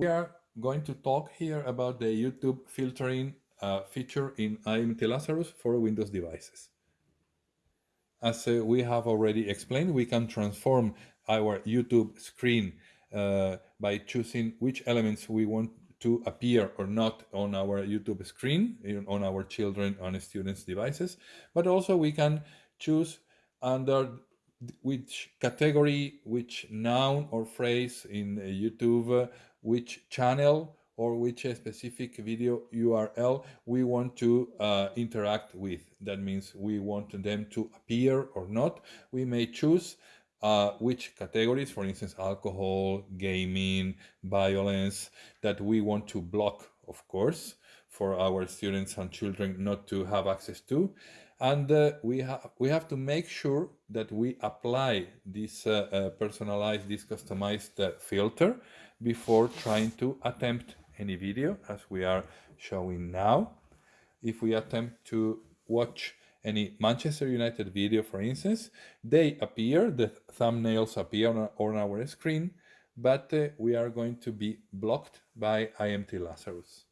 We are going to talk here about the YouTube filtering uh, feature in IMT Lazarus for Windows devices. As uh, we have already explained, we can transform our YouTube screen uh, by choosing which elements we want to appear or not on our YouTube screen, on our children and students' devices, but also we can choose under which category, which noun or phrase in YouTube, which channel or which specific video URL we want to uh, interact with. That means we want them to appear or not. We may choose uh, which categories, for instance, alcohol, gaming, violence, that we want to block, of course, for our students and children not to have access to. And uh, we, have we have to make sure that we apply this uh, uh personalized, this customized uh, filter before trying to attempt any video as we are showing now. If we attempt to watch any Manchester United video, for instance, they appear, the thumbnails appear on our screen, but uh, we are going to be blocked by IMT Lazarus.